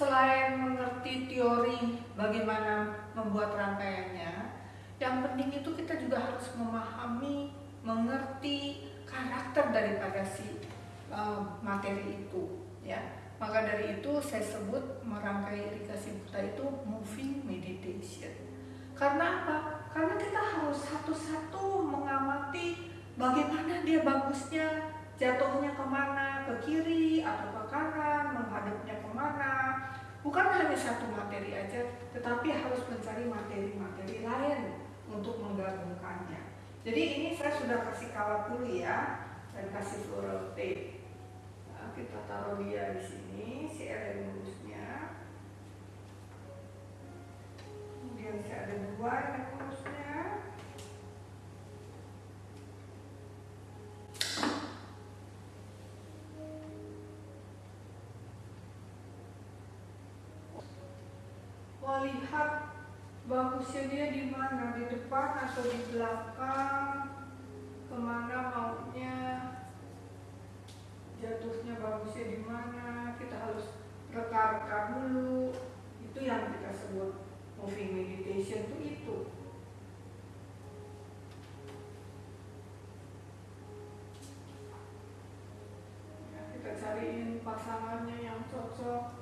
selain mengerti teori bagaimana membuat rangkaiannya, yang penting itu kita juga harus memahami, mengerti karakter daripada si uh, materi itu, ya. Maka dari itu saya sebut merangkai irigasi buta itu moving meditation. Karena apa? Karena kita harus satu-satu mengamati bagaimana dia bagusnya, jatuhnya ke mana, ke kiri atau ke kanan, menghadapnya ke mana. Bukan hanya satu materi aja, tetapi harus mencari materi-materi lain untuk menggabungkannya. Jadi ini saya sudah kasih kawat dulu ya, dan kasih floral tape. Nah, kita taruh dia di sini, si lurusnya. Kemudian saya ada dua lurusnya. Mau lihat bagusnya dia di mana, di depan atau di belakang, ke mana maunya, jatuhnya bagusnya di mana, kita harus reka-reka dulu, itu yang kita sebut moving meditation itu itu. Ya, kita cariin pasangannya yang cocok.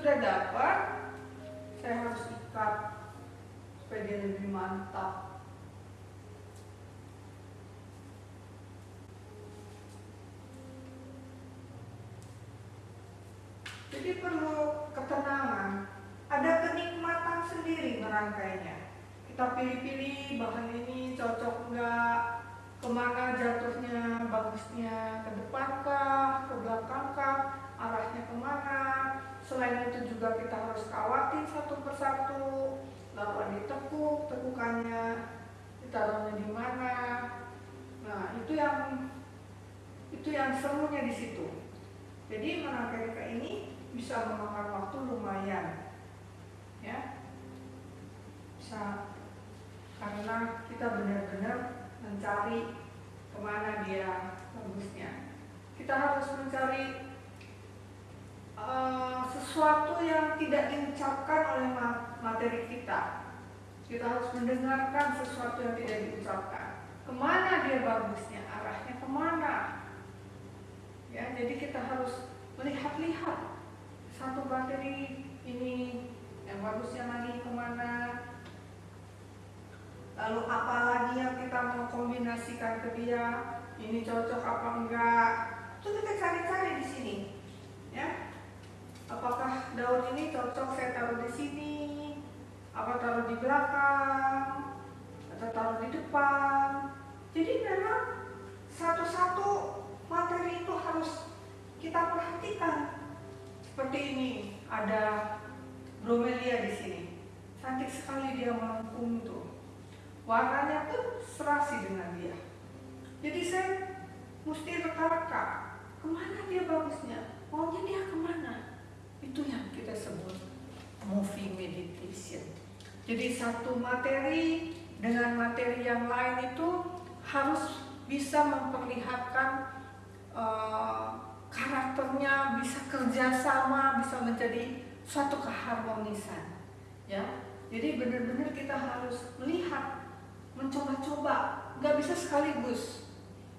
Sudah dapat, saya harus ikat supaya dia lebih mantap. Jadi perlu ketenangan, ada kenikmatan sendiri merangkainya. Kita pilih-pilih bahan ini cocok enggak, ke mana jatuhnya, bagusnya, ke depan kah, ke belakang kah, arahnya ke mana. Selain itu juga kita harus kawatin satu persatu, lalu ditekuk, tekukannya, ditaruhnya di mana. Nah itu yang itu yang serunya di situ. Jadi menangkai ini bisa memakan waktu lumayan, ya. Bisa karena kita benar-benar mencari ke mana dia bagusnya. Kita harus mencari uh, sesuatu yang tidak diucapkan oleh materi kita. Kita harus mendengarkan sesuatu yang tidak diucapkan. Ke mana dia bagusnya, arahnya ke mana. Ya, jadi kita harus melihat-lihat satu materi ini yang bagusnya lagi ke mana. Lalu apa lagi yang kita mau kombinasikan ke dia, ini cocok apa enggak. Itu kita cari-cari di sini. Ya, apakah daun ini cocok saya taruh di sini. Apa taruh di belakang atau taruh di depan. Jadi memang satu-satu materi itu harus kita perhatikan. Seperti ini ada bromelia di sini. Cantik sekali dia melengkung itu. Warnanya pun serasi dengan dia. Jadi saya mesti reka-reka ke mana dia bagusnya? Maunya dia ke mana itu yang kita sebut moving meditation. Jadi satu materi dengan materi yang lain itu harus bisa memperlihatkan uh, karakternya, bisa kerjasama, bisa menjadi suatu keharmonisan. Ya, jadi benar-benar kita harus melihat, mencoba-coba, nggak bisa sekaligus.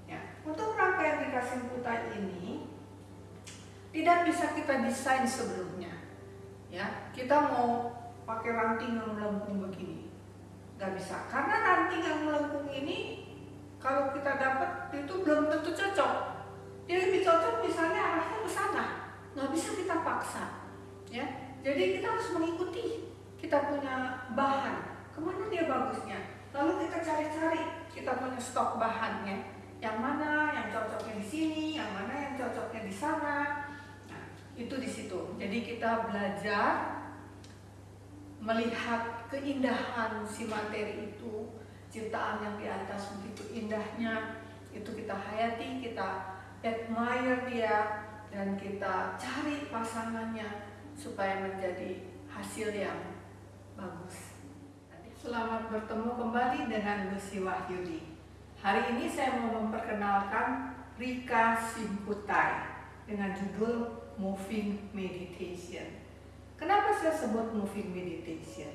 Ya, untuk rangkaian dikasih putar ini tidak bisa kita desain sebelumnya. Ya, kita mau pakai ranting yang melengkung begini, nggak bisa. Karena ranting yang melengkung ini kalau kita dapat itu belum tentu cocok. Dia lebih cocok misalnya arahnya ke sana, nggak bisa kita paksa. Ya, jadi kita harus mengikuti. Kita punya bahan, ke mana dia bagusnya. Lalu kita cari-cari, kita punya stok bahannya. Yang mana yang cocoknya di sini, yang mana yang cocoknya di sana itu di situ. Jadi kita belajar melihat keindahan si materi itu, ciptaan yang di atas begitu indahnya, itu kita hayati, kita admire dia, dan kita cari pasangannya supaya menjadi hasil yang bagus. Selamat bertemu kembali dengan Lucy Wahyudi. Hari ini saya mau memperkenalkan Rika Simputai dengan judul Moving Meditation. Kenapa saya sebut Moving Meditation?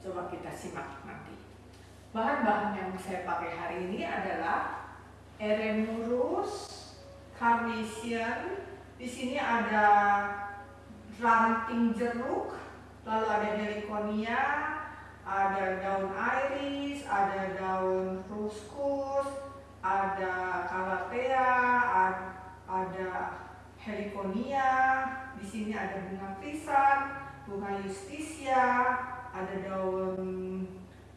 Coba kita simak nanti. Bahan-bahan yang saya pakai hari ini adalah Eremurus, Carnation, di sini ada ranting jeruk, lalu ada heliconia, ada daun iris, ada daun ruskus, ada calathea, ada heliconia, di sini ada bunga krisan, bunga justisia, ada daun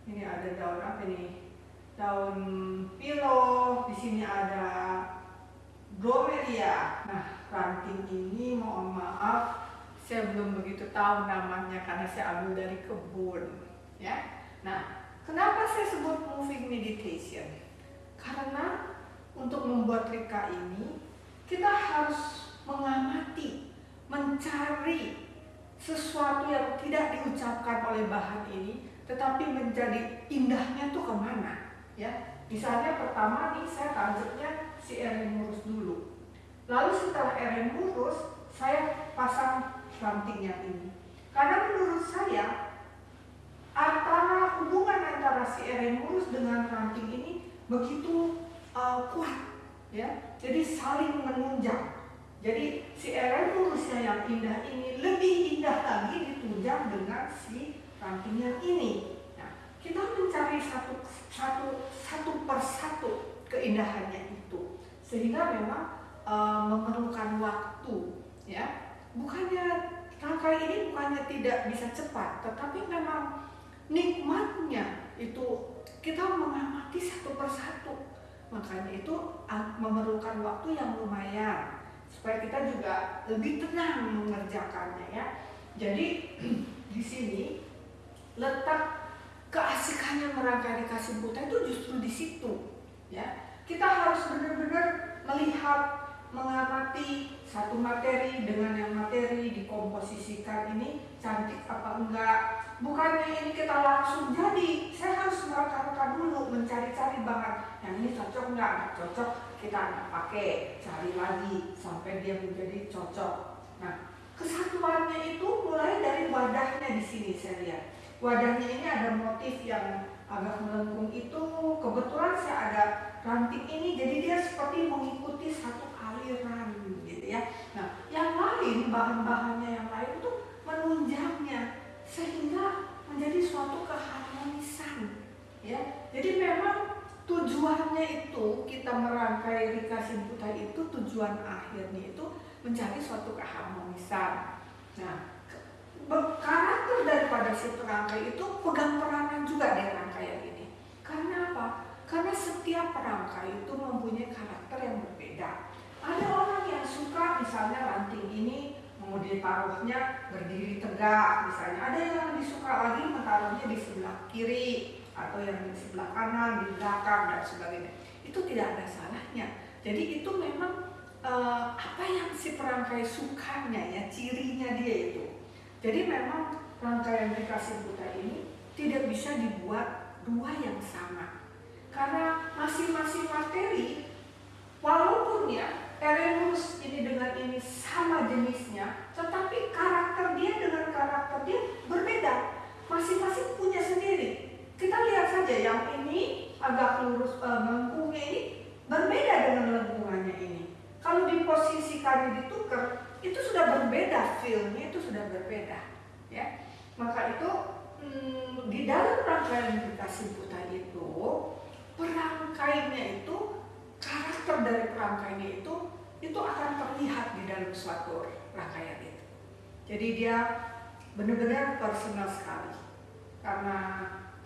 ini ada daun apa nih? Daun pilo, di sini ada bromelia. Nah, ranting ini mohon maaf saya belum begitu tahu namanya karena saya ambil dari kebun, ya. Nah, kenapa saya sebut moving meditation? Karena untuk membuat rika ini kita harus mengamati, mencari sesuatu yang tidak diucapkan oleh bahan ini, tetapi menjadi indahnya tuh ke mana, ya? Misalnya pertama nih saya tancapnya si Eremus dulu. Lalu setelah Eremus saya pasang ranting yang ini. Karena menurut saya antara hubungan antara si Eremus dengan ranting ini begitu uh, kuat, ya. Jadi saling menunjang. Jadi si Eremusnya yang indah ini lebih indah lagi ditunjang dengan si ranting yang ini. Nah, kita mencari satu satu satu persatu keindahannya itu. Sehingga memang e, memerlukan waktu ya. Bukannya rangkai ini bukannya tidak bisa cepat tetapi memang nikmatnya itu kita mengamati satu persatu makanya itu memerlukan waktu yang lumayan supaya kita juga lebih tenang mengerjakannya ya. Jadi di sini letak keasikannya merangkai dikasih buta itu justru di situ ya. Kita harus benar-benar melihat mengamati satu materi dengan yang materi dikomposisikan ini cantik apa enggak bukannya ini kita langsung jadi saya harus mereka dulu mencari-cari bahan. Yang ini cocok enggak enggak cocok kita akan pakai. Cari lagi sampai dia menjadi cocok. Nah kesatuannya itu mulai dari wadahnya di sini saya lihat. Wadahnya ini ada motif yang agak melengkung itu. Kebetulan saya ada ranting ini jadi dia seperti mengikuti satu aliran gitu ya. Nah yang lain bahan-bahannya yang lain itu menunjangnya sehingga menjadi suatu keharmonisan ya jadi memang tujuannya itu kita merangkai Rika Simputa itu tujuan akhirnya itu mencari suatu keharmonisan nah karakter daripada si perangkai itu pegang peranan juga di rangkaian ini. Karena apa? Karena setiap perangkai itu mempunyai karakter yang berbeda. Ada orang yang suka misalnya ranting ini mau ditaruhnya berdiri tegak misalnya. Ada yang disuka lagi menaruhnya di sebelah kiri atau yang di sebelah kanan, di belakang dan sebagainya. Itu tidak ada salahnya. Jadi itu memang uh, apa yang si perangkai sukanya ya, cirinya dia itu. Jadi memang rangkaian dikasih buta ini tidak bisa dibuat dua yang sama. Karena masing-masing materi, walaupun ya Eremus ini dengan ini sama tetapi karakter dia dengan karakter dia berbeda. Masing-masing punya sendiri. Kita lihat saja yang ini agak lurus uh, lengkungnya ini berbeda dengan lengkungannya ini. Kalau diposisikan ditukar, itu sudah berbeda feelnya itu sudah berbeda ya maka itu hmm, di dalam rangkaian dikasih buta itu perangkainya itu karakter dari perangkainya itu itu akan terlihat di dalam suatu rangkaian itu. Jadi dia benar-benar personal sekali. Karena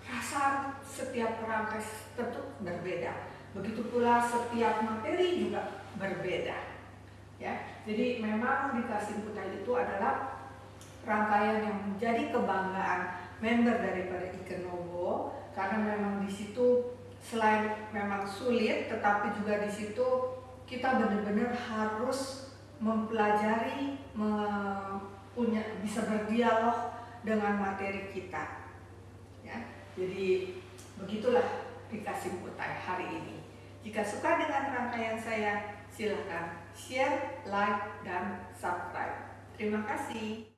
rasa setiap perangkai tentu berbeda. Begitu pula setiap materi juga berbeda. Ya jadi memang dikasih putih itu adalah rangkaian yang menjadi kebanggaan member daripada Ikenobo karena memang di situ selain memang sulit tetapi juga di situ kita benar-benar harus mempelajari punya bisa berdialog dengan materi kita ya jadi begitulah dikasih putai hari ini Jika suka dengan rangkaian saya, silahkan share, like, dan subscribe. Terima kasih.